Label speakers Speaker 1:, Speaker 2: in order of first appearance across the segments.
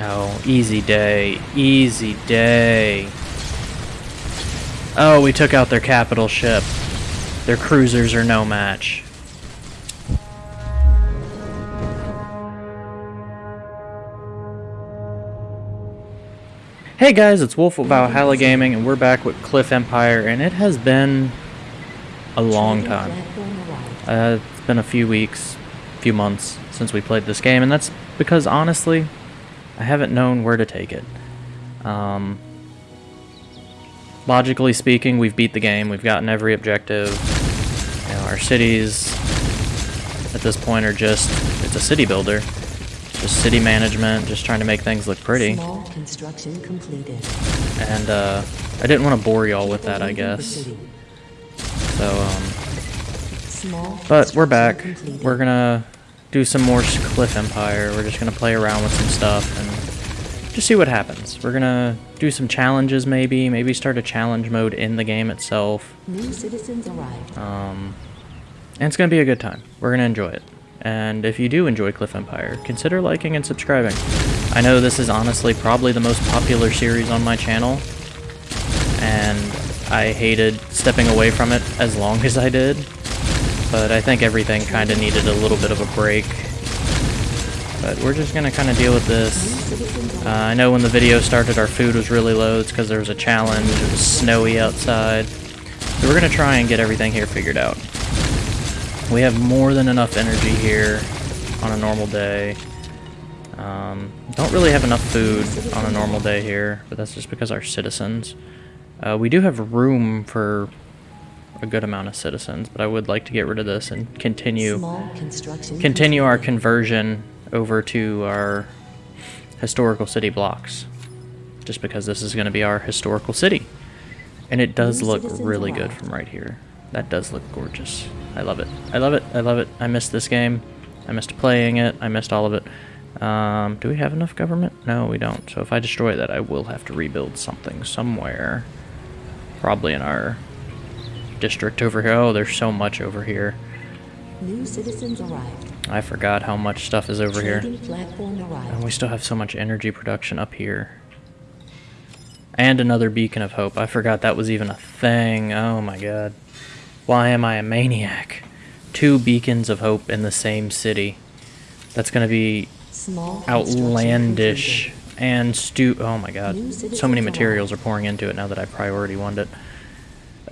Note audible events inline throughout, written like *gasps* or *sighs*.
Speaker 1: Oh, easy day. Easy day. Oh, we took out their capital ship. Their cruisers are no match. Hey guys, it's Wolf of Valhalla Gaming, and we're back with Cliff Empire, and it has been a long time. Uh, it's been a few weeks, few months since we played this game, and that's because, honestly, I haven't known where to take it. Um, logically speaking, we've beat the game, we've gotten every objective. You know, our cities, at this point, are just, it's a city builder. Just city management, just trying to make things look pretty.
Speaker 2: Small construction completed.
Speaker 1: And uh, I didn't want to bore y'all with that, I guess. So, um, but we're back. We're gonna do some more Cliff Empire. We're just gonna play around with some stuff and just see what happens. We're gonna do some challenges, maybe. Maybe start a challenge mode in the game itself.
Speaker 2: New citizens arrived.
Speaker 1: Um, and it's gonna be a good time. We're gonna enjoy it. And if you do enjoy Cliff Empire, consider liking and subscribing. I know this is honestly probably the most popular series on my channel, and I hated stepping away from it as long as I did, but I think everything kind of needed a little bit of a break. But we're just gonna kind of deal with this. Uh, I know when the video started, our food was really low. It's because there was a challenge. It was snowy outside. So we're gonna try and get everything here figured out. We have more than enough energy here on a normal day. Um, don't really have enough food on a normal day here, but that's just because our citizens. Uh, we do have room for a good amount of citizens, but I would like to get rid of this and continue continue our conversion over to our historical city blocks. Just because this is going to be our historical city. And it does look really good from right here. That does look gorgeous. I love it. I love it. I love it. I missed this game. I missed playing it. I missed all of it. Um, do we have enough government? No, we don't. So if I destroy that, I will have to rebuild something somewhere. Probably in our district over here. Oh, there's so much over here.
Speaker 2: New citizens arrived.
Speaker 1: I forgot how much stuff is over here.
Speaker 2: Trading platform arrived.
Speaker 1: And we still have so much energy production up here. And another beacon of hope. I forgot that was even a thing. Oh my god. Why am I a maniac? Two beacons of hope in the same city. That's gonna be outlandish and stu- oh my god. So many materials are pouring into it now that I priority one it.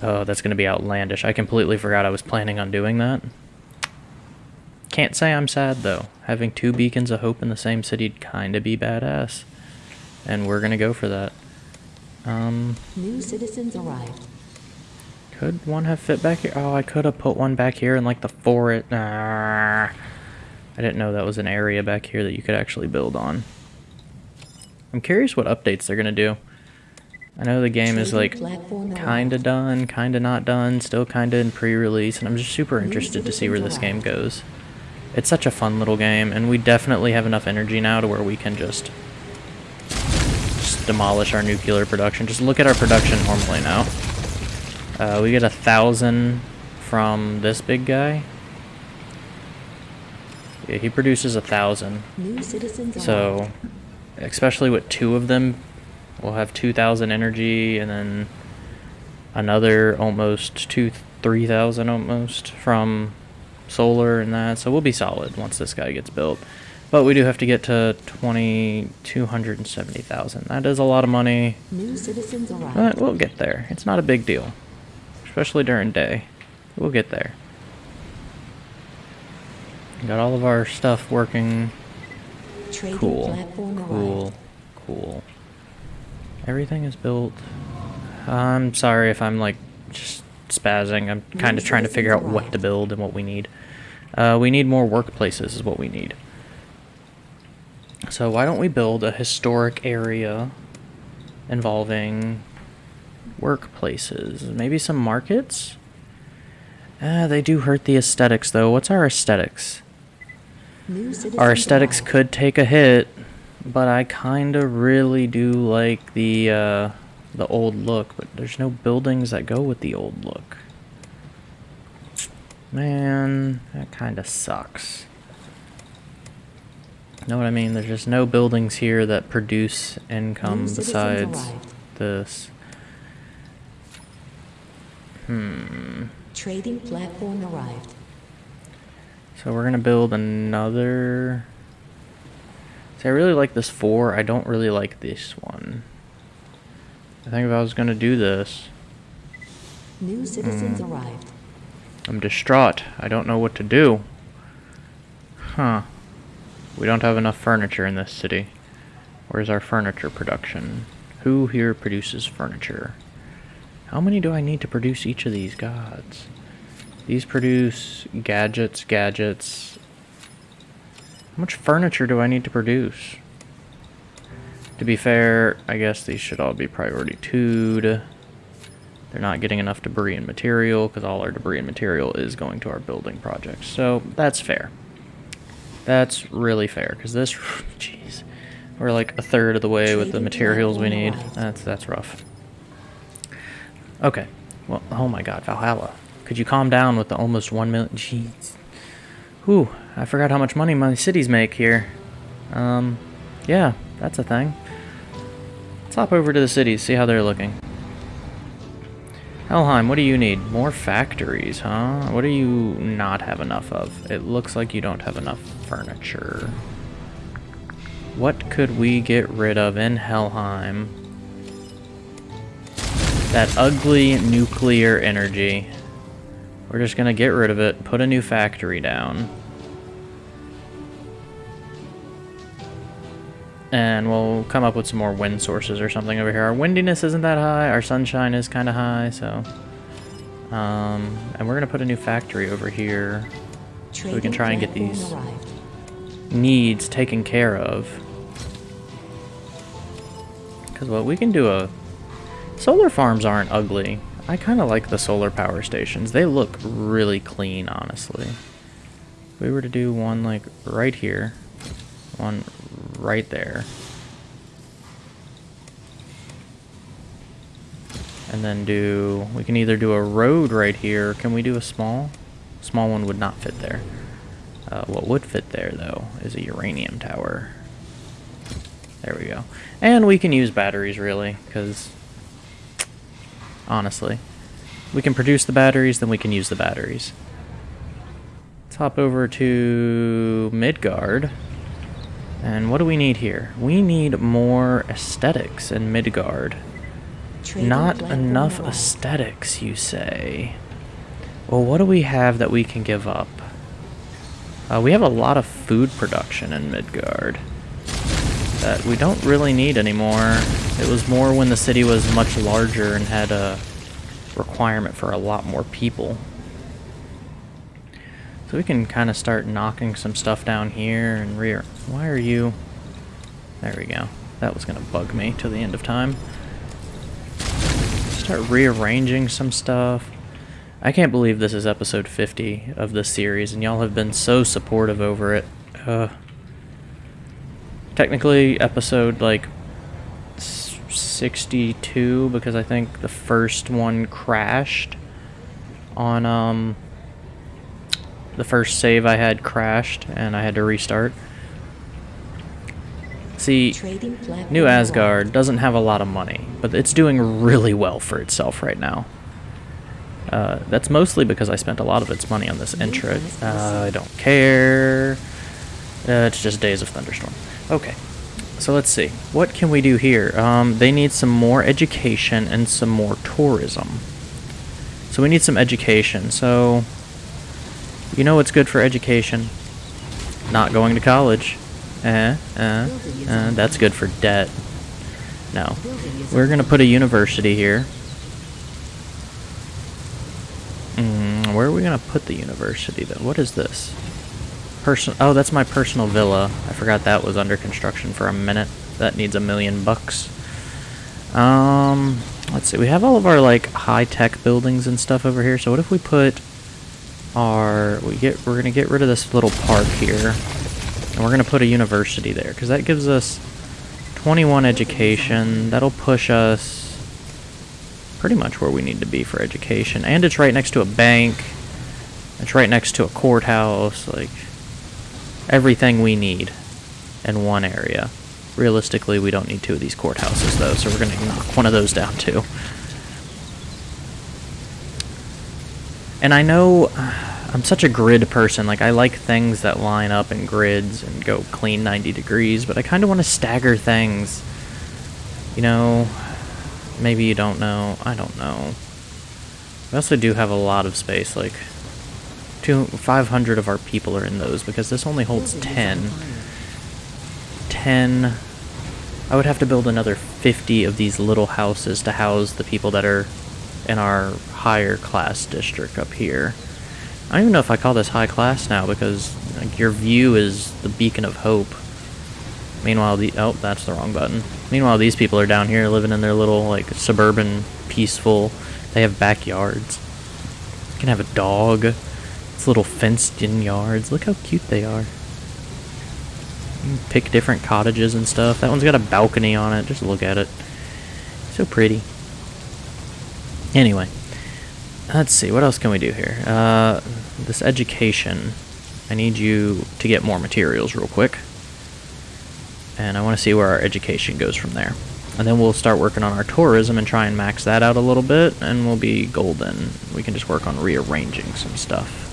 Speaker 1: Oh, that's gonna be outlandish. I completely forgot I was planning on doing that. Can't say I'm sad though. Having two beacons of hope in the same city'd kinda be badass. And we're gonna go for that. Um,
Speaker 2: New citizens arrived.
Speaker 1: could one have fit back here? Oh, I could have put one back here in like the forest. Nah. I didn't know that was an area back here that you could actually build on. I'm curious what updates they're gonna do. I know the game is like kinda done, kinda not done, still kinda in pre-release, and I'm just super interested to see where this game goes. It's such a fun little game, and we definitely have enough energy now to where we can just, just demolish our nuclear production. Just look at our production normally now. Uh, we get a thousand from this big guy. Yeah, he produces a thousand. So, especially with two of them, we'll have 2,000 energy and then another almost two, 3,000 almost from solar and that. So we'll be solid once this guy gets built. But we do have to get to 20, 270,000. That is a lot of money,
Speaker 2: New citizens arrived.
Speaker 1: but we'll get there. It's not a big deal, especially during day. We'll get there. Got all of our stuff working.
Speaker 2: Trading
Speaker 1: Cool. Cool.
Speaker 2: arrived.
Speaker 1: Cool. Everything is built. I'm sorry if I'm like just spazzing. I'm kind of trying to figure out what to build and what we need. Uh, we need more workplaces, is what we need. So why don't we build a historic area involving workplaces? Maybe some markets? Uh, they do hurt the aesthetics, though. What's our aesthetics? Our aesthetics could take a hit, but I kind of really do like the uh, the old look. But there's no buildings that go with the old look. Man, that kind of sucks. Know what I mean? There's just no buildings here that produce income
Speaker 2: New
Speaker 1: besides this. Hmm.
Speaker 2: Trading platform arrived.
Speaker 1: So we're gonna build another. See, I really like this four. I don't really like this one. I think if I was gonna do this,
Speaker 2: New citizens
Speaker 1: Hmm.
Speaker 2: arrived.
Speaker 1: I'm distraught. I don't know what to do. Huh. We don't have enough furniture in this city. Where's our furniture production? Who here produces furniture? How many do I need to produce each of these gods? These produce gadgets, gadgets. How much furniture do I need to produce? To be fair, I guess these should all be priority 2'd. They're not getting enough debris and material because all our debris and material is going to our building projects. So that's fair. That's really fair because this, *laughs* jeez, we're like a third of the way with the materials we need. That's that's rough. Okay, well, oh my God, Valhalla, could you calm down with the almost one million? Jeez, whew, I forgot how much money my cities make here. Um, yeah, that's a thing. Hop over to the cities, see how they're looking. Helheim, what do you need? More factories, huh? What do you not have enough of? It looks like you don't have enough furniture. What could we get rid of in Helheim? That ugly nuclear energy. We're just gonna get rid of it, put a new factory down. And we'll come up with some more wind sources or something over here. Our windiness isn't that high. Our sunshine is kind of high, so... Um, and we're going to put a new factory over here.
Speaker 2: So
Speaker 1: we can try and get these- Needs taken care of. Because what we can do a... Solar farms aren't ugly. I kind of like the solar power stations. They look really clean, honestly. If we were to do one, like, right here. One right there. And then do... We can either do a road right here. Can we do a small? Small one would not fit there. Uh, what would fit there, though, is a uranium tower. There we go. And we can use batteries, really, because... Honestly. We can produce the batteries, then we can use the batteries. Let's hop over to Midgard. And what do we need here? We need more aesthetics in Midgard.
Speaker 2: Trading
Speaker 1: Not enough aesthetics, you say? Well, what do we have that we can give up? Uh, we have a lot of food production in Midgard that we don't really need anymore. It was more when the city was much larger and had a requirement for a lot more people. So we can kind of start knocking some stuff down here and rear. Why are you... There we go. That was going to bug me till the end of time. Start rearranging some stuff. I can't believe this is episode 50 of this series, and y'all have been so supportive over it. Uh, technically, episode like 62, because I think the first one crashed on um the first save I had crashed, and I had to restart. See, New. Asgard doesn't have a lot of money, but it's doing really well for itself right now. Uh, that's mostly because I spent a lot of its money on this intro. Uh, I don't care. Uh, it's just Days of Thunderstorm. Okay, so let's see. What can we do here? Um, they need some more education and some more tourism. So we need some education. So, you know what's good for education? Not going to college. Uh, uh, uh, that's good for debt. No. We're to put a university here. Mm, where are we to put the university, though? What is this? Person. Oh, that's my personal villa. I forgot that was under construction for a minute. That needs a million bucks. Um, let's see. We have all of our like high-tech buildings and stuff over here. So what if we put we get we're gonna get rid of this little park here, and we're gonna put a university there because that gives us 21 education. That'll push us pretty much where we need to be for education. And it's right next to a bank. It's right next to a courthouse. Like, everything we need in one area. Realistically, we don't need two of these courthouses, though, so we're to knock one of those down, too. And I know I'm such a grid person. Like, I like things that line up in grids and go clean 90 degrees, but I kind of want to stagger things. You know, maybe you don't know. I don't know. We also do have a lot of space. Like, two, 500 of our people are in those because this only holds 10. 10. I would have to build another 50 of these little houses to house the people that are in our higher class district up here. I don't even know if I call this high class now because like, your view is the beacon of hope. Meanwhile, the oh, that's the wrong button. Meanwhile, these people are down here living in their little like suburban, peaceful. They have backyards. You can have a dog. It's little fenced-in yards. Look how cute they are. You can pick different cottages and stuff. That one's got a balcony on it. Just look at it. So pretty. Anyway, let's see. What else can we do here? Uh, this education. I need you to get more materials real quick. And I want to see where our education goes from there. And then we'll start working on our tourism and try and max that out a little bit, and we'll be golden. We can just work on rearranging some stuff.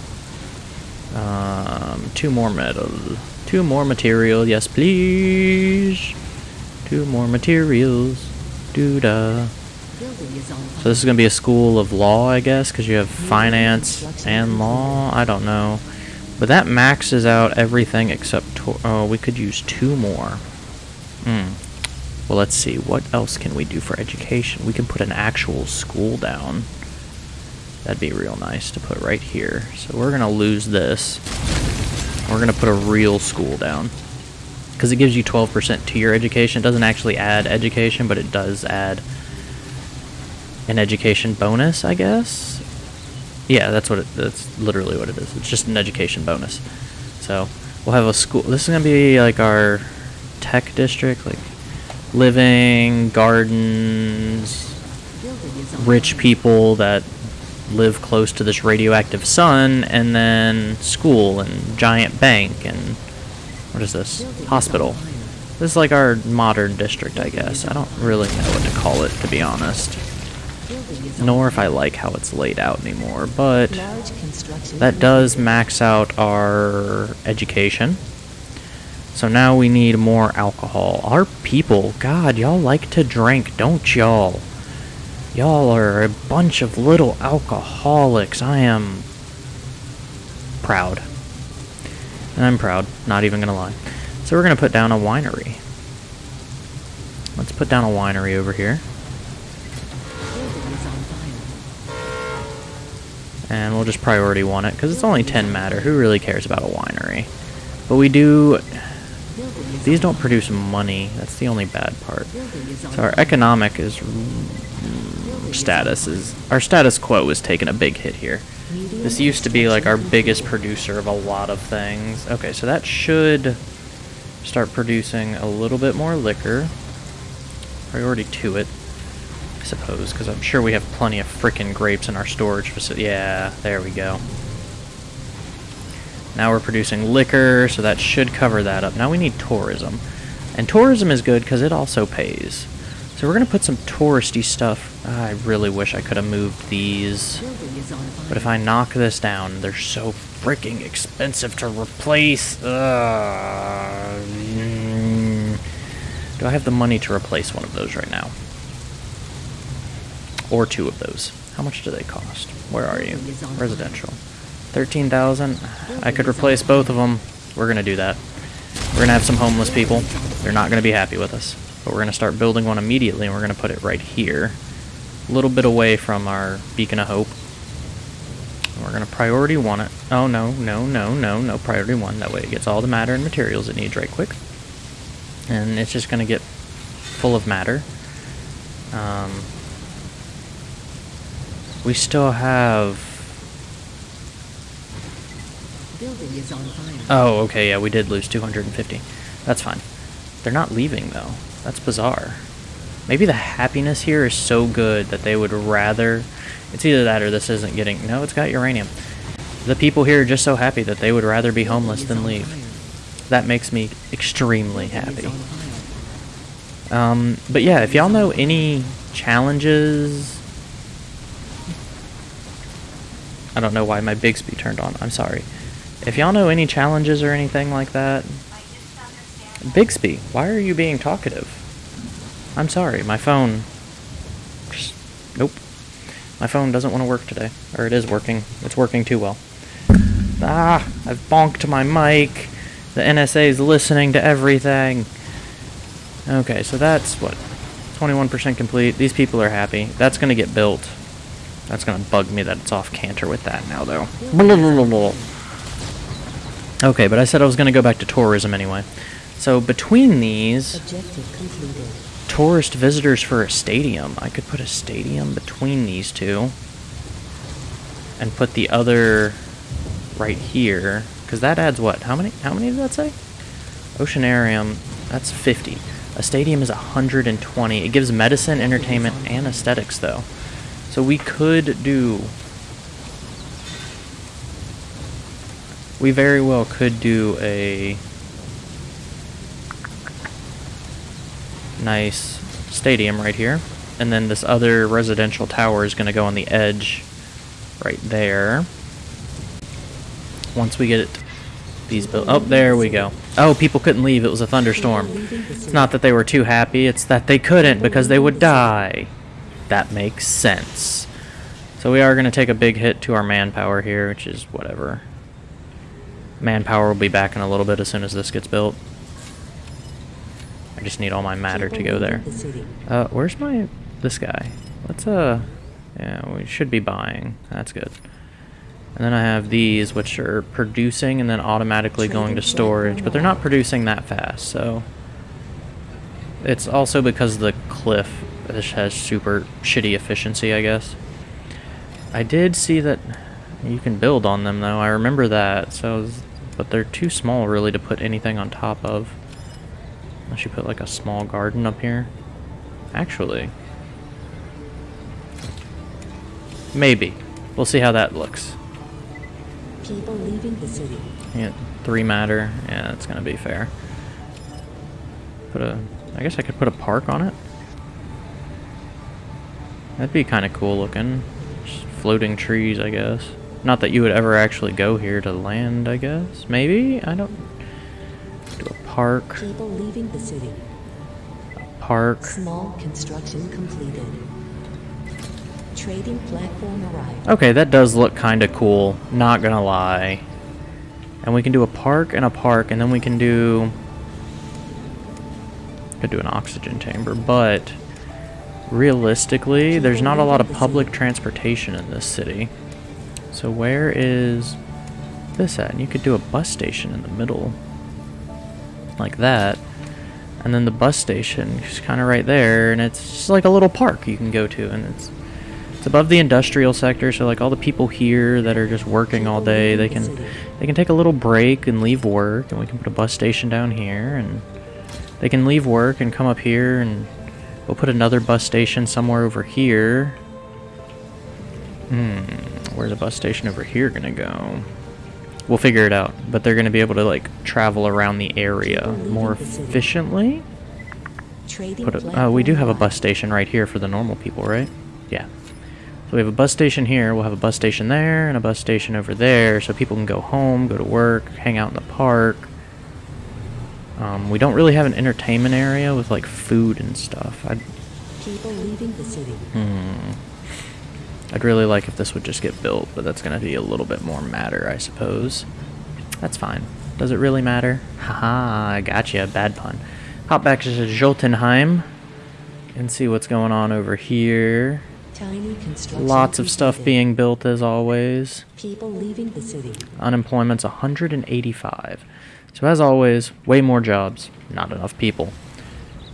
Speaker 1: Um, two more metal. Two more material. Yes, please. Two more materials. Doo-da. So this is going to be a school of law, I guess, because you have finance and law. I don't know. But that maxes out everything except... Oh, we could use two more. Hmm. Well, let's see. What else can we do for education? We can put an actual school down. That'd be real nice to put right here. So we're going to lose this. We're going to put a real school down. Because it gives you 12% to your education. It doesn't actually add education, but it does add an education bonus, I guess. Yeah, that's what it. That's literally what it is. It's just an education bonus. So we'll have a school. This is gonna be like our tech district, like living gardens, rich people that live close to this radioactive sun, and then school and giant bank and what is this? Hospital. This is like our modern district, I guess. I don't really know what to call it, to be honest nor if I like how it's laid out anymore, but that does max out our education. So now we need more alcohol. Our people, God, y'all like to drink, don't y'all? Y'all are a bunch of little alcoholics. I am proud. And I'm proud, not even gonna lie. So we're gonna put down a winery. Let's put down a winery over here. And we'll just priority one it, because it's only 10 matter. Who really cares about a winery? But we do... These don't produce money. That's the only bad part. So our economic is... Status is... Our status quo is taking a big hit here. This used to be like our biggest producer of a lot of things. Okay, so that should start producing a little bit more liquor. Priority to it. I suppose, because I'm sure we have plenty of freaking grapes in our storage facility. Yeah, there we go. Now we're producing liquor, so that should cover that up. Now we need tourism. And tourism is good because it also pays. So we're going to put some touristy stuff. I really wish I could have moved these. But if I knock this down, they're so freaking expensive to replace. Do I have the money to replace one of those right now? Or two of those. How much do they cost? Where are you? Residential. 13,000. I could replace both of them. We're going to do that. We're going to have some homeless people. They're not going to be happy with us. But we're going to start building one immediately, and we're going to put it right here. A little bit away from our beacon of hope. We're going to priority one it. Oh, no, no, no, no, no. Priority one. That way it gets all the matter and materials it needs right quick. And it's just going to get full of matter. Um, we still have... Oh, okay, yeah, we did lose 250. That's fine. They're not leaving, though. That's bizarre. Maybe the happiness here is so good that they would rather... It's either that or this isn't getting... No, it's got uranium. The people here are just so happy that they would rather be homeless than leave. that makes me extremely happy. Um, but yeah, if y'all know any challenges, I don't know why my Bixby turned on. I'm sorry. If y'all know any challenges or anything like that, Bixby, why are you being talkative? I'm sorry, my phone. Nope. My phone doesn't want to work today. Or it is working. It's working too well. Ah, I've bonked my mic. The NSA is listening to everything. Okay, so that's what? 21% complete. These people are happy. That's going to get built. That's going to bug me that it's off canter with that now, though. *laughs* Okay, but I said I was going to go back to tourism anyway. So between these, tourist visitors for a stadium. I could put a stadium between these two. And put the other right here. Because that adds what? How many? How many did that say? Oceanarium, that's 50. A stadium is 120. It gives medicine, entertainment, and aesthetics, though. So we could do. We very well could do a nice stadium right here. And then this other residential tower is going to go on the edge right there. Once we get it, these built. Oh, there we go. Oh, people couldn't leave. It was a thunderstorm. It's not that they were too happy. It's that they couldn't because they would die. That makes sense. So we are going to take a big hit to our manpower here, which is whatever. Manpower will be back in a little bit as soon as this gets built. I just need all my matter to go there. Uh, where's my this guy? Let's uh, yeah, we should be buying. That's good. And then I have these, which are producing and then automatically going to storage, but they're not producing that fast. So it's also because the cliff this has super shitty efficiency, I guess. I did see that you can build on them though. I remember that. So, but they're too small really to put anything on top of. Unless you put like a small garden up here. Actually, maybe. We'll see how that looks.
Speaker 2: People leaving the city.
Speaker 1: Yeah, three matter. Yeah, that's gonna be fair. Put a. I guess I could put a park on it. That'd be kind of cool looking. Just floating trees, I guess. Not that you would ever actually go here to land, I guess. Maybe? I don't. Do a park.
Speaker 2: People leaving the city.
Speaker 1: A Park.
Speaker 2: Small construction completed. Trading platform arrived.
Speaker 1: Okay, that does look kind of cool. Not gonna lie. And we can do a park and a park, and then we can do. Could do an oxygen chamber, but realistically, there's not a lot of public transportation in this city. So where is this at? And you could do a bus station in the middle, like that. And then the bus station is kind of right there, and it's just like a little park you can go to, and it's it's above the industrial sector, so like all the people here that are just working all day, they can they can take a little break and leave work, and we can put a bus station down here, and they can leave work and come up here, and we'll put another bus station somewhere over here. Hmm, where's a bus station over here gonna go? We'll figure it out, but they're gonna be able to like travel around the area more efficiently. Put a, oh, we do have a bus station right here for the normal people, right? Yeah. So we have a bus station here. We'll have a bus station there and a bus station over there, so people can go home, go to work, hang out in the park. Um, we don't really have an entertainment area with like food and stuff. I'd,
Speaker 2: People leaving the city.
Speaker 1: hmm. I'd really like if this would just get built, but that's gonna be a little bit more matter, I suppose. That's fine. Does it really matter? Haha, I gotcha. Bad pun. Hop back to Jotunheim and see what's going on over here.
Speaker 2: Tiny construction.
Speaker 1: Lots of stuff
Speaker 2: completed.
Speaker 1: being built as always.
Speaker 2: People leaving the city.
Speaker 1: Unemployment's 185. So as always, way more jobs, not enough people.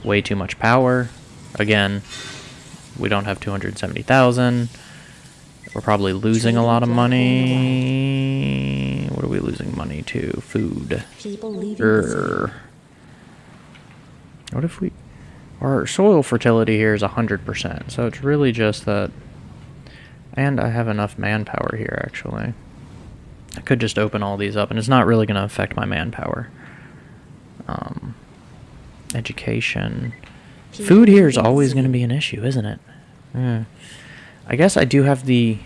Speaker 1: Way too much power. Again, we don't have 270,000. We're probably losing a lot of money. What are we losing money to? Food.
Speaker 2: People leaving the city.
Speaker 1: Err. What if we... Our soil fertility here is 100%, so it's really just that... And I have enough manpower here, actually. I could just open all these up, and it's not really going to affect my manpower. Um, education. Food here is always going to be an issue, isn't it? Yeah. I guess I do have the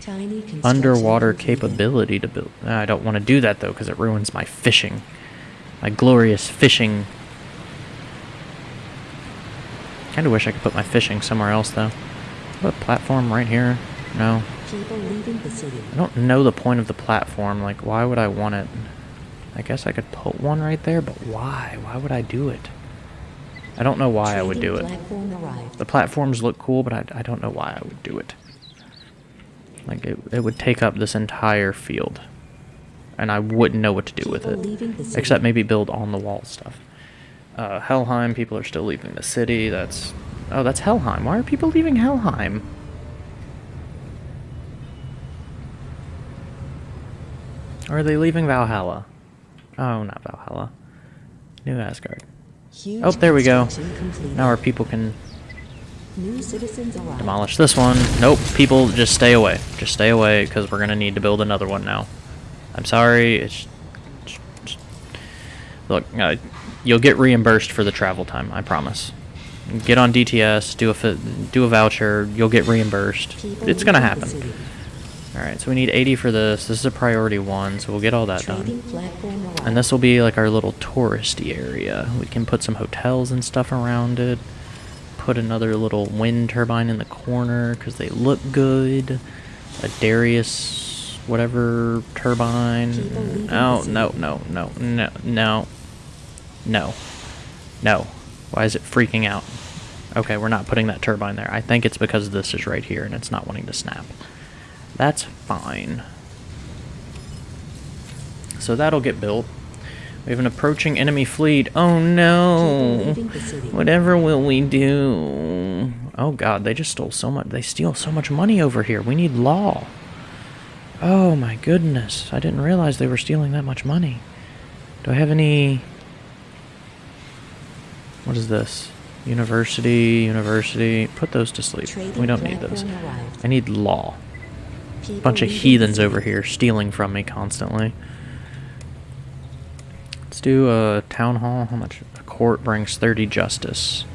Speaker 1: underwater capability to build. I don't want to do that though because it ruins my fishing. My glorious fishing. Kind of wish I could put my fishing somewhere else though. Put a platform right here? No.
Speaker 2: People leaving the city.
Speaker 1: I don't know the point of the platform. Like, why would I want it? I guess I could put one right there, but why? Why would I do it? I don't know why I would do it.
Speaker 2: Platform.
Speaker 1: The platforms look cool, but I, I don't know why I would do it. Like, it, it would take up this entire field. And I wouldn't know what to do with it.
Speaker 2: leaving the city.
Speaker 1: Except maybe build on the wall stuff. Uh, Helheim, people are still leaving the city. That's. Oh, that's Helheim. Why are people leaving Helheim? Or are they leaving Valhalla? Oh, not Valhalla. New Asgard.
Speaker 2: Huge
Speaker 1: Oh, there we go.
Speaker 2: completed.
Speaker 1: Now our people can
Speaker 2: New citizens
Speaker 1: demolish this one. Nope, people, just stay away. Just stay away, because we're going to need to build another one now. I'm sorry, it's... Look, uh, you'll get reimbursed for the travel time, I promise. Get on DTS, do a, do a voucher, you'll get reimbursed.
Speaker 2: People
Speaker 1: It's going to happen. Alright, so we need 80 for this. This is a priority one, so we'll get all that
Speaker 2: Trading
Speaker 1: done. And this will be like our little touristy area. We can put some hotels and stuff around it. Put another little wind turbine in the corner because they look good. A Darius, whatever turbine. Oh no no no no no no no. Why is it freaking out? Okay, we're not putting that turbine there. I think it's because this is right here and it's not wanting to snap. That's fine. So that'll get built. We have an approaching enemy fleet. Oh no! Whatever will we do? Oh god, they just stole so much. They steal so much money over here. We need law. Oh my goodness. I didn't realize they were stealing that much money. Do I have any. What is this? University, university. Put those to sleep. We don't need those. I need law. Bunch of heathens over here stealing from me constantly. Let's do a town hall. How much? A court brings 30 justice.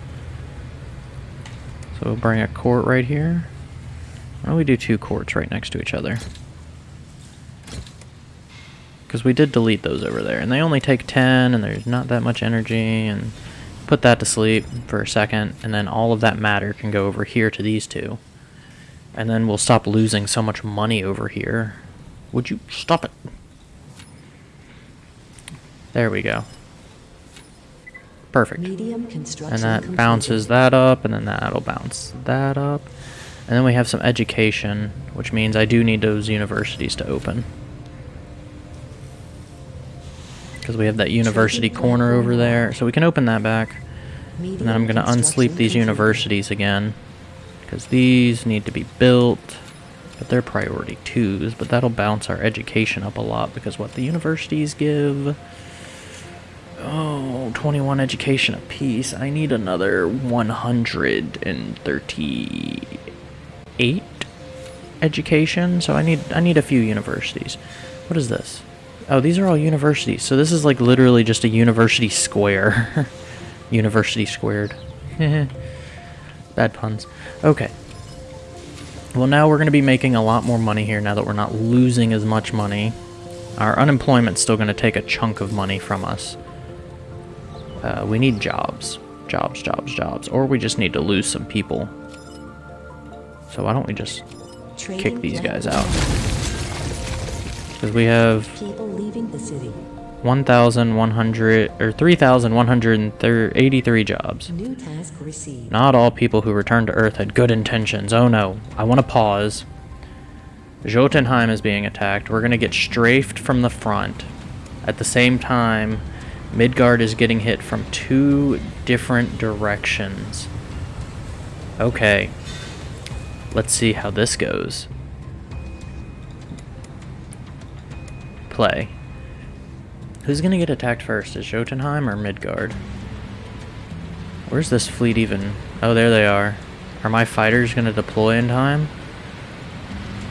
Speaker 1: So we'll bring a court right here. Why don't we do two courts right next to each other? Because we did delete those over there, and they only take 10, and there's not that much energy, and put that to sleep for a second, and then all of that matter can go over here to these two. And then we'll stop losing so much money over here. Would you stop it? There we go. Perfect. And that
Speaker 2: completed.
Speaker 1: bounces that up, and then that'll bounce that up. And then we have some education, which means I do need those universities to open. Because we have that university corner over there. So we can open that back. And then I'm going to unsleep these universities again. Because these need to be built. But they're priority twos. But that'll bounce our education up a lot. Because what the universities give... Oh, 21 education apiece. I need another 138 education. So I need I need a few universities. What is this? Oh, these are all universities. So this is like literally just a university square. *laughs* university squared. *laughs* Bad puns. Okay. Well, now we're going to be making a lot more money here now that we're not losing as much money. Our unemployment's still going to take a chunk of money from us. Uh, we need jobs. Jobs, jobs, jobs. Or we just need to lose some people. So why don't we just
Speaker 2: Trading
Speaker 1: kick these guys out? Because we have
Speaker 2: People leaving the city.
Speaker 1: 1,100 or 3,183 jobs.
Speaker 2: New task received.
Speaker 1: Not all people who return to Earth had good intentions. Oh no. I want to pause. Jotunheim is being attacked. We're going to get strafed from the front. At the same time, Midgard is getting hit from two different directions. Okay. Let's see how this goes. Play. Who's gonna get attacked first? Is Jotunheim or Midgard? Where's this fleet even? Oh, there they are. Are my fighters gonna deploy in time?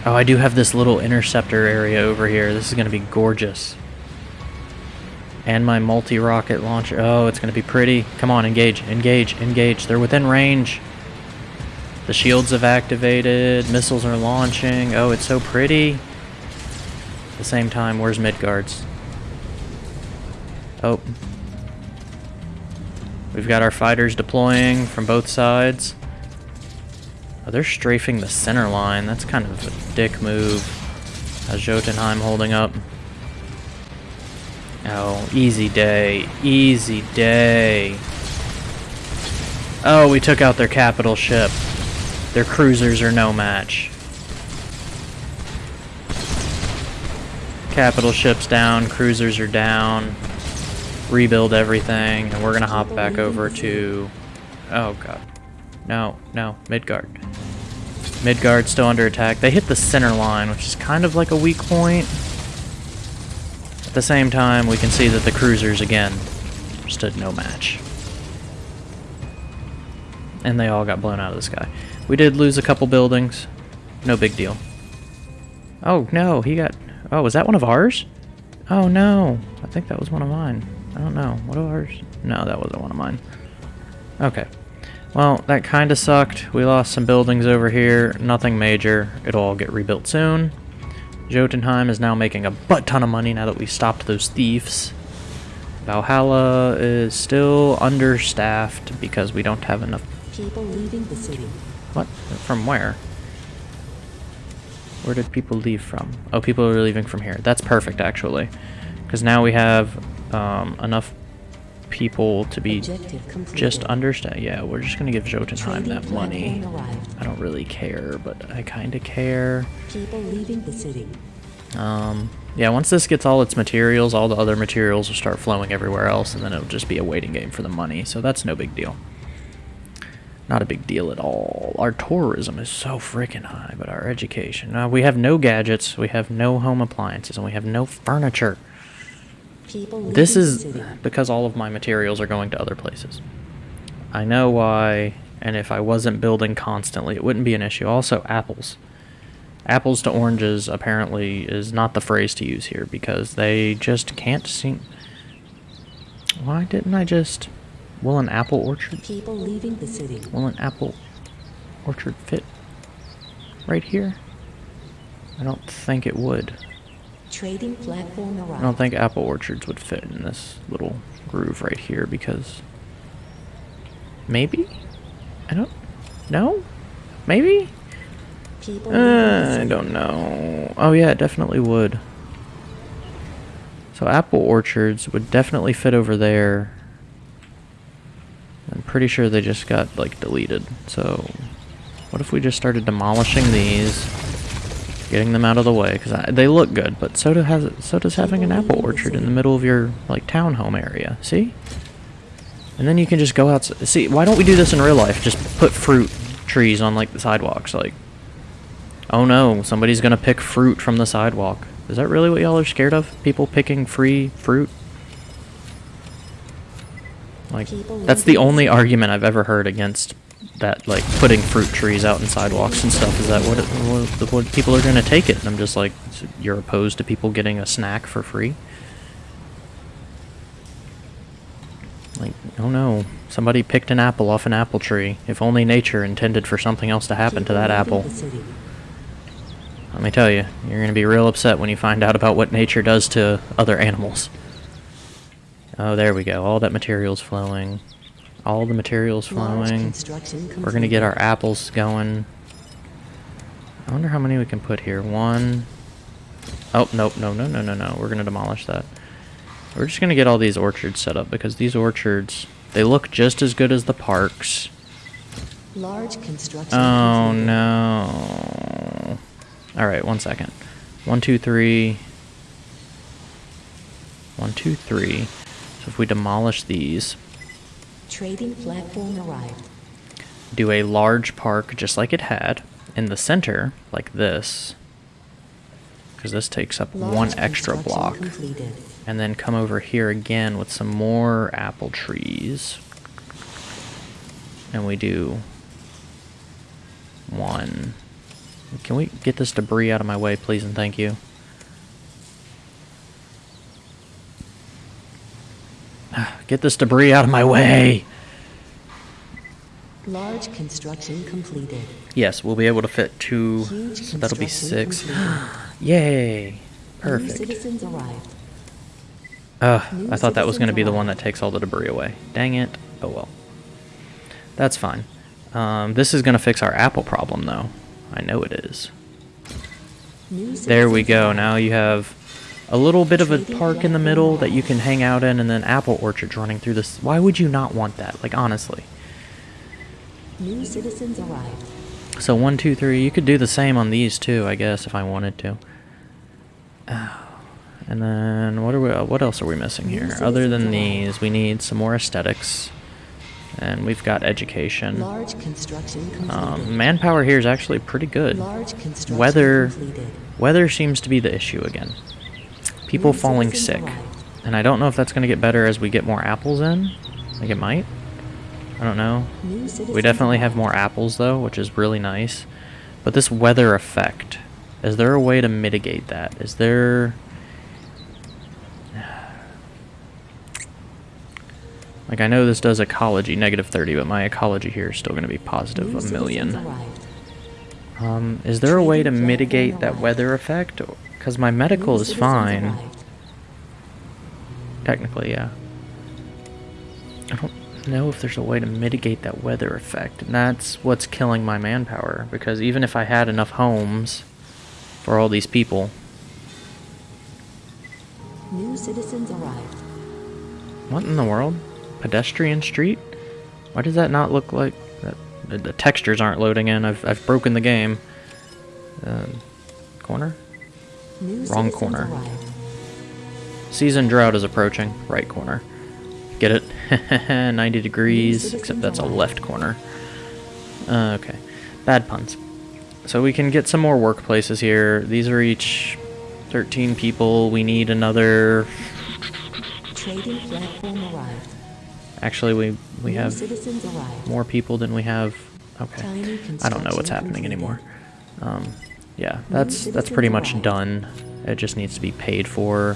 Speaker 1: Oh, I do have this little interceptor area over here. This is gonna be gorgeous. And my multi-rocket launcher. Oh, it's to be pretty. Come on, engage, engage, engage. They're within range. The shields have activated. Missiles are launching. Oh, it's so pretty. At the same time, where's Midgards? Oh. We've got our fighters deploying from both sides. Oh, they're strafing the center line. That's kind of a dick move. How's Jotunheim holding up? Oh, easy day. Easy day. Oh, we took out their capital ship. Their cruisers are no match. Capital ship's down, cruisers are down. Rebuild everything, and we're gonna hop back over to... Oh god. No, no, Midgard. Midgard's still under attack. They hit the center line, which is kind of like a weak point. At the same time, we can see that the cruisers, again, stood no match. And they all got blown out of the sky. We did lose a couple buildings. No big deal. Oh, no, he got... Oh, was that one of ours? Oh, no. I think that was one of mine. I don't know. What of ours? No, that wasn't one of mine. Okay. Well, that kind of sucked. We lost some buildings over here. Nothing major. It'll all get rebuilt soon. Jotunheim is now making a butt ton of money now that we stopped those thieves. Valhalla is still understaffed because we don't have enough...
Speaker 2: People leaving the city.
Speaker 1: What? From where? Where did people leave from? Oh, people are leaving from here. That's perfect, actually. Because now we have um, enough people to be just understand. Yeah, we're just gonna give Jotunheim that money. I don't really care, but I kind of care.
Speaker 2: People leaving the city.
Speaker 1: Um, yeah, once this gets all its materials, all the other materials will start flowing everywhere else, and then it'll just be a waiting game for the money. So that's no big deal. Not a big deal at all. Our tourism is so freaking high, but our education. Uh, we have no gadgets, we have no home appliances, and we have no furniture.
Speaker 2: People
Speaker 1: This is because all of my materials are going to other places. I know why, and if I wasn't building constantly, it wouldn't be an issue. Also, apples. Apples to oranges apparently is not the phrase to use here because they just can't seem. Why didn't I just. Will an apple orchard?
Speaker 2: People leaving the city.
Speaker 1: Will an apple orchard fit right here? I don't think it would.
Speaker 2: Trading platform arrived.
Speaker 1: I don't think apple orchards would fit in this little groove right here because maybe? I don't know. maybe?
Speaker 2: People
Speaker 1: uh, I don't know. Oh yeah it definitely would. So apple orchards would definitely fit over there. I'm pretty sure they just got like deleted. So what if we just started demolishing these getting them out of the way because they look good but so do has so does having an apple orchard in the middle of your like townhome area. See? And then you can just go out see why don't we do this in real life? Just put fruit trees on like the sidewalks like oh no somebody's gonna pick fruit from the sidewalk. Is that really what y'all are scared of? People picking free fruit? Like that's the only argument i've ever heard against that like putting fruit trees out in sidewalks and stuff is that what, it, what, what people are going to take it? And i'm just like you're opposed to people getting a snack for free? Like oh no. Somebody picked an apple off an apple tree. If only nature intended for something else to happen to that apple. Let me tell you you're going to be real upset when you find out about what nature does to other animals. Oh there we go. All that material's flowing all the material's flowing we're gonna get our apples going. I wonder how many we can put here. One. Oh, nope, no, no, no, no, no. We're gonna demolish that. We're just gonna get all these orchards set up because these orchards, they look just as good as the parks.
Speaker 2: Large construction
Speaker 1: Oh no. Alright, one second. One, two, three. One, two, three. So if we demolish these,
Speaker 2: Trading platform arrived.
Speaker 1: do a large park just like it had in the center like this because this takes up
Speaker 2: Large
Speaker 1: one extra block
Speaker 2: Completed.
Speaker 1: and then come over here again with some more apple trees and we do one can we get this debris out of my way please and thank you Get this debris out of my way!
Speaker 2: Large construction completed.
Speaker 1: Yes, we'll be able to fit two.
Speaker 2: Huge
Speaker 1: So that'll be six. *gasps* Yay!
Speaker 2: New
Speaker 1: Perfect.
Speaker 2: citizens arrived.
Speaker 1: Ugh,
Speaker 2: New
Speaker 1: I thought that was going to be the one that takes all the debris away. Dang it. Oh well. That's fine. Um, this is going to fix our apple problem, though. I know it is.
Speaker 2: New
Speaker 1: There we go. Now you have a little bit of a park in the middle that you can hang out in, and then apple orchards running through this. Why would you not want that? Like, honestly.
Speaker 2: New citizens arrived.
Speaker 1: So one, two, three. You could do the same on these too, I guess, if I wanted to. *sighs* And then what are we? uh, What else are we missing here? Other than these, we need some more aesthetics, and we've got education.
Speaker 2: Large construction.
Speaker 1: Um, manpower here is actually pretty good.
Speaker 2: Large construction
Speaker 1: Weather,
Speaker 2: completed.
Speaker 1: weather seems to be the issue again. People falling sick, and I don't know if that's going to get better as we get more apples in. Like it might. I don't know. We definitely have more apples though, which is really nice. But this weather effect, is there a way to mitigate that? Is there *sighs* Like I know this does ecology negative 30, but my ecology here is still going to be positive a million. Um, is there a way to mitigate that weather effect? Because my medical is fine.
Speaker 2: arrived.
Speaker 1: Technically, yeah. I don't know if there's a way to mitigate that weather effect, and that's what's killing my manpower. Because even if I had enough homes for all these people,
Speaker 2: New citizens arrived.
Speaker 1: what in the world? Pedestrian street? Why does that not look like that? The, the textures aren't loading in. I've I've broken the game. Uh, corner.
Speaker 2: New
Speaker 1: Wrong corner.
Speaker 2: arrived.
Speaker 1: Season drought is approaching. Right corner. Get it? *laughs* 90 degrees, except that's a left corner. Uh, okay. Bad puns. So we can get some more workplaces here. These are each 13 people. We need another...
Speaker 2: Trading platform arrived.
Speaker 1: Actually, we, we
Speaker 2: New
Speaker 1: have more people than we have... Okay. I don't know what's happening anymore. Um, yeah, that's that's pretty much done. It just needs to be paid for.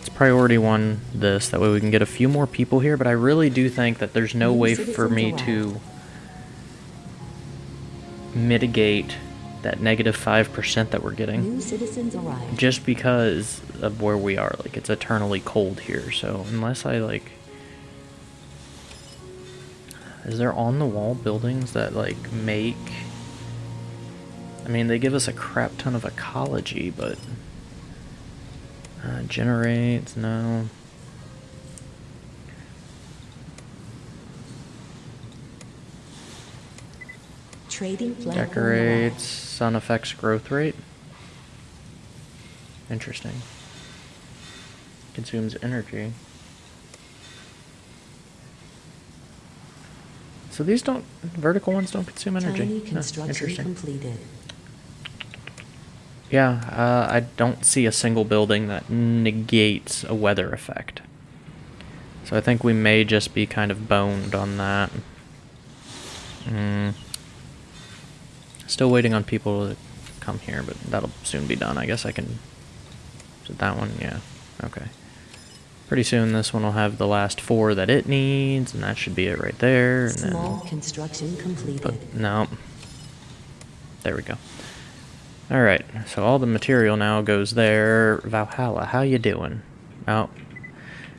Speaker 1: It's priority one this. That way we can get a few more people here. But I really do think that there's no way for me to mitigate that negative five percent that we're getting
Speaker 2: New citizens arrived.
Speaker 1: just because of where we are. Like it's eternally cold here. So unless I like, is there on the wall buildings that like make? I mean, they give us a crap ton of ecology, but uh, generates no.
Speaker 2: Trading
Speaker 1: Decorates sun affects growth rate. Interesting. Consumes energy. So these don't vertical ones don't consume energy.
Speaker 2: Tiny construction
Speaker 1: interesting.
Speaker 2: completed.
Speaker 1: Yeah, uh, I don't see a single building that negates a weather effect. So I think we may just be kind of boned on that. Mm. Still waiting on people to come here, but that'll soon be done. I guess I can. Is it that one? Yeah. Okay. Pretty soon this one will have the last four that it needs, and that should be it right there. And
Speaker 2: Small
Speaker 1: then
Speaker 2: construction completed.
Speaker 1: but no. There we go. All right. So all the material now goes there. Valhalla, how you doing? Oh,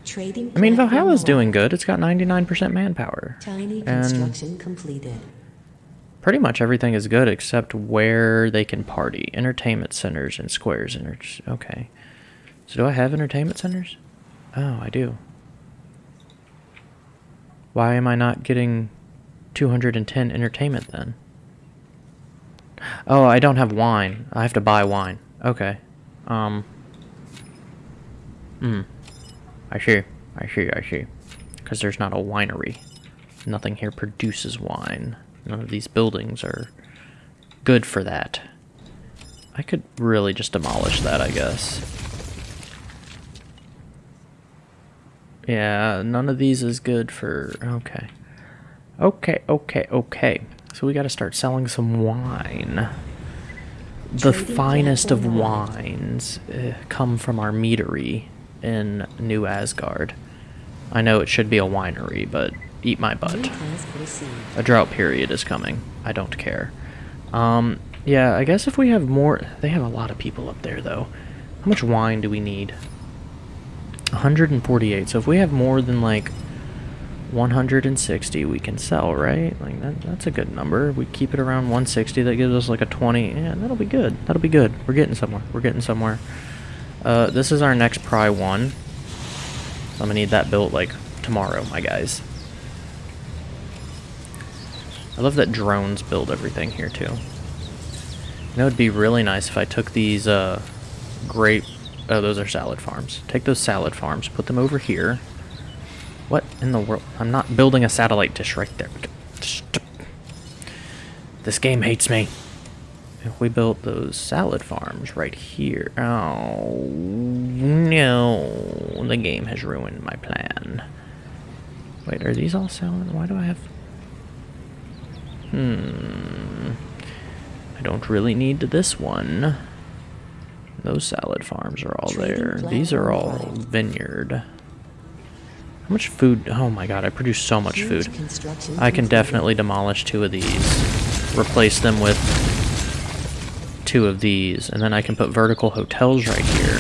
Speaker 2: Trading
Speaker 1: I mean Valhalla's doing good. It's got 99% manpower.
Speaker 2: Tiny
Speaker 1: And
Speaker 2: construction completed.
Speaker 1: pretty much everything is good except where they can party. Entertainment centers and squares. Enter- okay. So do I have entertainment centers? Oh, I do. Why am I not getting 210 entertainment then? Oh, I don't have wine. I have to buy wine. Okay. Um. Hmm. I see. I see. I see. Because there's not a winery. Nothing here produces wine. None of these buildings are good for that. I could really just demolish that, I guess. Yeah, none of these is good for... Okay. Okay, okay, okay. So we gotta start selling some wine. The finest of wines uh, come from our meadery. in New Asgard. I know it should be a winery, but eat my butt. A drought period is coming. I don't care. Um, yeah, I guess if we have more... They have a lot of people up there, though. How much wine do we need? 148. So if we have more than, like, 160, we can sell, right? Like, that, that's a good number. We keep it around 160. That gives us, like, a 20. Yeah, that'll be good. That'll be good. We're getting somewhere. We're getting somewhere. Uh, this is our next Pry 1. So I'm gonna need that built, like, tomorrow, my guys. I love that drones build everything here too. You know, it'd be really nice if I took these uh, grape. Oh, those are salad farms. Take those salad farms, put them over here. What in the world? I'm not building a satellite dish right there. This game hates me. If we built those salad farms right here. Oh, no. The game has ruined my plan. Wait, are these all salad? Why do I have... Hmm. I don't really need this one. Those salad farms are all there. These are all vineyard. How much food? Oh my god, I produce so much food. I can definitely demolish two of these. Replace them with two of these. And then I can put vertical hotels right here.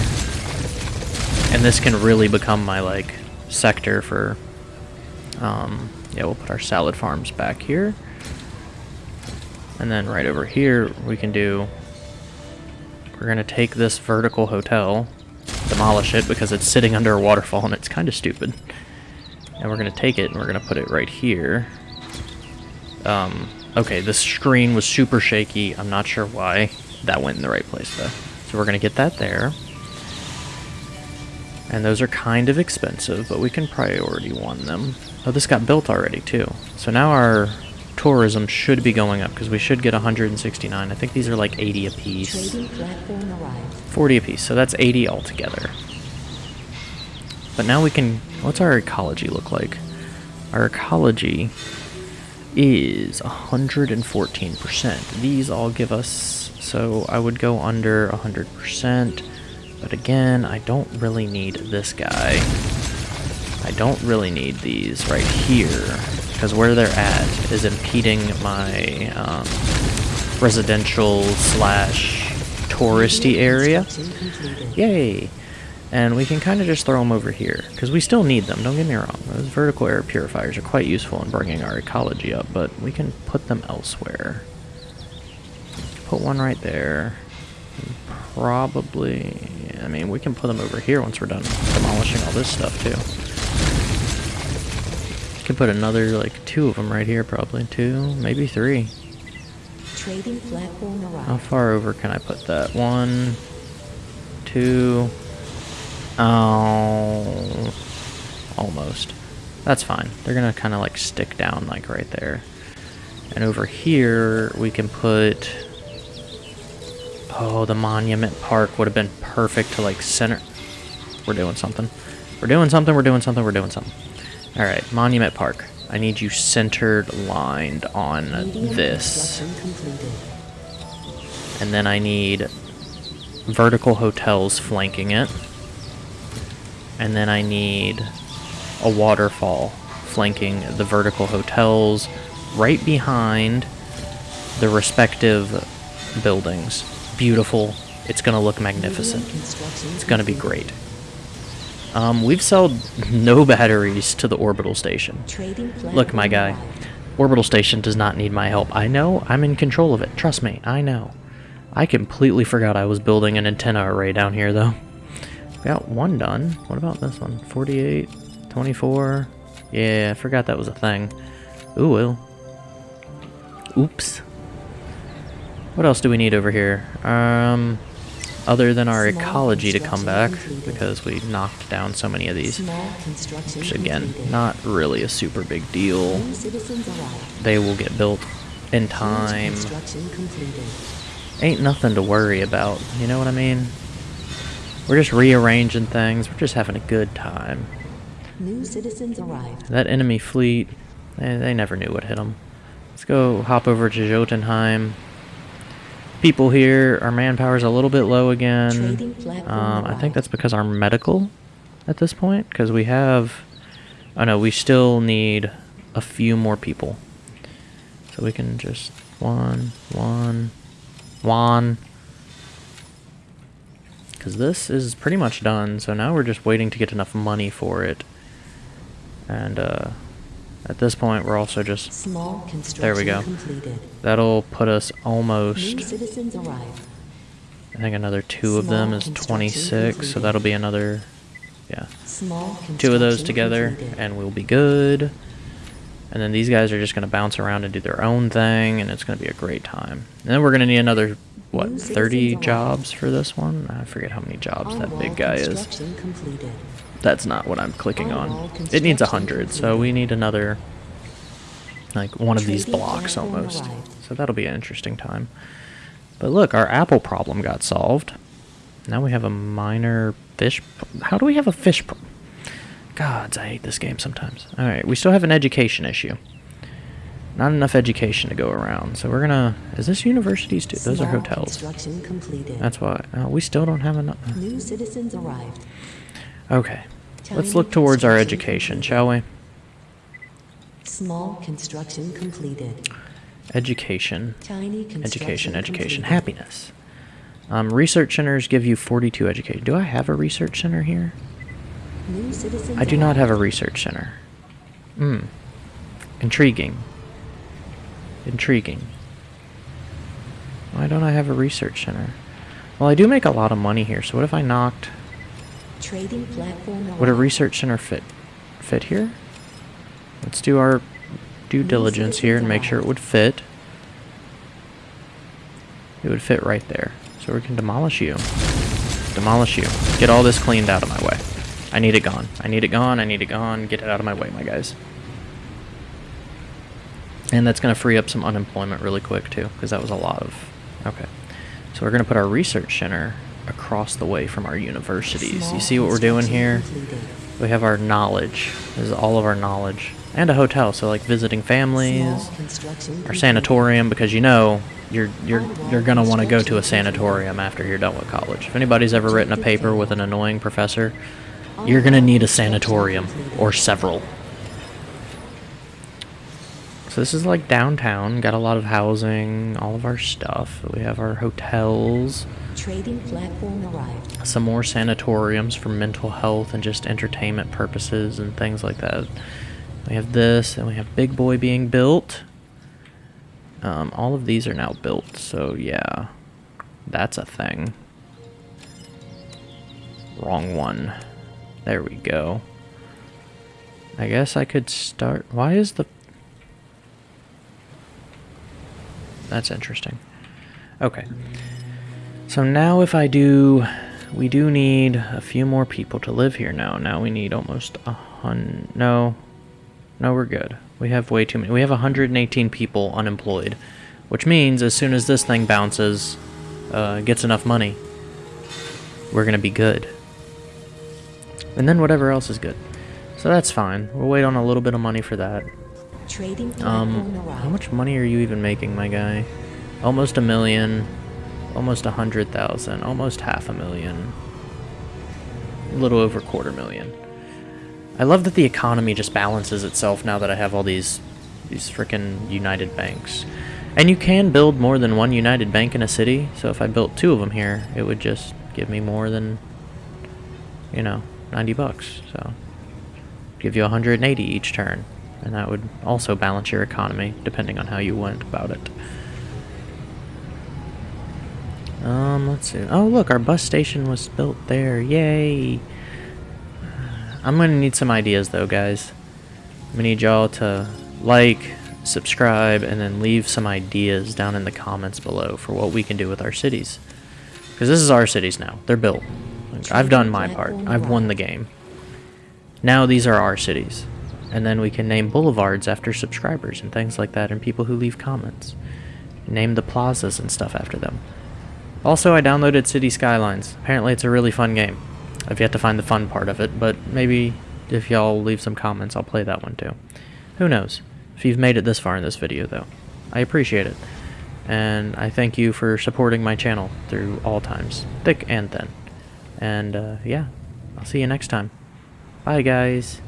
Speaker 1: And this can really become my, like, sector for... Um, yeah, we'll put our salad farms back here. And then right over here, we can do... We're going to take this vertical hotel, demolish it because it's sitting under a waterfall and it's kind of stupid. And we're going to take it and we're going to put it right here. Um, okay, the screen was super shaky. I'm not sure why. That went in the right place, though. So we're going to get that there. And those are kind of expensive, but we can priority one them. Oh, this got built already, too. So now our tourism should be going up, because we should get 169. I think these are like 80 apiece.
Speaker 2: Trading platform arrived.
Speaker 1: 40 apiece, so that's 80 altogether. But now we can... What's our ecology look like? Our ecology is 114%. These all give us... So I would go under 100%. But again, I don't really need this guy. I don't really need these right here. Because where they're at is impeding my um, residential slash touristy area. Yay! And we can kind of just throw them over here, because we still need them, don't get me wrong. Those vertical air purifiers are quite useful in bringing our ecology up, but we can put them elsewhere. Put one right there. Probably... I mean, we can put them over here once we're done demolishing all this stuff, too. Could put another, like, two of them right here, probably. Two, maybe three.
Speaker 2: Trading
Speaker 1: How far over can I put that? One, two, oh, almost. That's fine. They're gonna kind of like stick down like right there. And over here, we can put, oh, the Monument Park would have been perfect to like center. We're doing something. We're doing something, we're doing something, we're doing something. All right, Monument Park. I need you centered lined on this. And then I need vertical hotels flanking it. And then I need a waterfall flanking the vertical hotels right behind the respective buildings. Beautiful. It's going to look magnificent. It's going to be great. Um, we've sold no *laughs* batteries to the orbital station. Look, my guy. Orbital station does not need my help. I know. I'm in control of it. Trust me. I know. I completely forgot I was building an antenna array down here, though. Got one done. What about this one? 48, 24. Yeah, I forgot that was a thing. Ooh, well. Oops. What else do we need over here? Um, other than our
Speaker 2: Small
Speaker 1: ecology to come back,
Speaker 2: completed.
Speaker 1: because we knocked down so many of these. Which, again,
Speaker 2: completed.
Speaker 1: not really a super big deal.
Speaker 2: New citizens arrived.
Speaker 1: They will get built in time. Ain't nothing to worry about, you know what I mean? We're just rearranging things, we're just having a good time.
Speaker 2: New citizens arrived.
Speaker 1: That enemy fleet, they, they never knew what hit them. Let's go hop over to Jotunheim. People here, our manpower's a little bit low again. Um, I think that's because our medical at this point because we have. Oh no, we still need a few more people. So we can just one, one, one. Because this is pretty much done, so now we're just waiting to get enough money for it. And uh, at this point, we're also just...
Speaker 2: Small construction
Speaker 1: There we go.
Speaker 2: completed.
Speaker 1: That'll put us
Speaker 2: New
Speaker 1: almost...
Speaker 2: citizens.
Speaker 1: I think another two of them is
Speaker 2: construction
Speaker 1: 26, so that'll be another... Yeah.
Speaker 2: Small
Speaker 1: two of those together
Speaker 2: completed.
Speaker 1: and we'll be good. And then these guys are just going to bounce around and do their own thing and it's going to be a great time. And then we're going to need another, what, 30 jobs for this one? I forget how many jobs that big guy is. That's not what I'm clicking
Speaker 2: On-wall.
Speaker 1: It needs a 100, so we need another, like, one of these blocks almost. So that'll be an interesting time. But look, our apple problem got solved. Now we have a minor fish. How do we have a fish? Pro- Gods, I hate this game sometimes. All right, we still have an education issue. Not enough education to go around, so we're gonna. Is this universities too? Those are hotels.
Speaker 2: Construction completed.
Speaker 1: That's why. Uh, we still don't have enough.
Speaker 2: New citizens arrived.
Speaker 1: Okay, let's look towards our education, shall we?
Speaker 2: Small construction completed.
Speaker 1: Education,
Speaker 2: Tiny construction
Speaker 1: education, education,
Speaker 2: completed.
Speaker 1: happiness. Um, research centers give you 42 education. Do I have a research center here?
Speaker 2: New
Speaker 1: I do not have a research center. Hmm. Intriguing. Intriguing. Why don't I have a research center? Well, I do make a lot of money here, so what if I knocked...
Speaker 2: Trading platform
Speaker 1: Would a research center fit fit here? Let's do our due diligence here and make sure it would fit. It would fit right there. So we can demolish you. Demolish you. Get all this cleaned out of my way. I need it gone. I need it gone. I need it gone. Get it out of my way, my guys. And that's going to free up some unemployment really quick, too, because that was a lot of... Okay. So we're going to put our research center across the way from our universities.
Speaker 2: Small
Speaker 1: You see what we're doing here? We have our knowledge. This is all of our knowledge. And a hotel, so like visiting families, our sanatorium, because you know you're you're you're gonna want to go to a sanatorium after you're done with college. If anybody's ever written a paper with an annoying professor, you're gonna need a sanatorium or several. So this is like downtown. Got a lot of housing, all of our stuff. We have our hotels
Speaker 2: Trading platform arrived.
Speaker 1: some more sanatoriums for mental health and just entertainment purposes and things like that. We have this, and we have Big Boy being built. Um, all of these are now built, so yeah, that's a thing. Wrong one. There we go. I guess I could start. Why is the. That's interesting. Okay. So now if I do, we do need a few more people to live here now. Now we need almost a hun. No, no, we're good. We have way too many. We have 118 people unemployed, which means as soon as this thing bounces, uh, gets enough money, we're gonna be good. And then whatever else is good. So that's fine. We'll wait on a little bit of money for that.
Speaker 2: Trading
Speaker 1: Um, how much money are you even making, my guy? Almost a million, almost a hundred thousand, almost half a million, a little over quarter million. I love that the economy just balances itself now that I have all these, these freaking United banks. And you can build more than one United Bank in a city, so if I built two of them here, it would just give me more than, you know, 90 bucks, so give you 180 each turn, and that would also balance your economy depending on how you went about it. Um, let's see. Oh, look, our bus station was built there. Yay! I'm gonna need some ideas though, guys. I'm gonna need y'all to like, subscribe, and then leave some ideas down in the comments below for what we can do with our cities. Because this is our cities now. They're built. I've done my part. I've won the game. Now these are our cities. And then we can name boulevards after subscribers and things like that and people who leave comments. Name the plazas and stuff after them. Also, I downloaded City Skylines. Apparently it's a really fun game. I've yet to find the fun part of it, but maybe if y'all leave some comments, I'll play that one too. Who knows? If you've made it this far in this video, though. I appreciate it. And I thank you for supporting my channel through all times, thick and thin. And, uh, yeah, I'll see you next time. Bye, guys.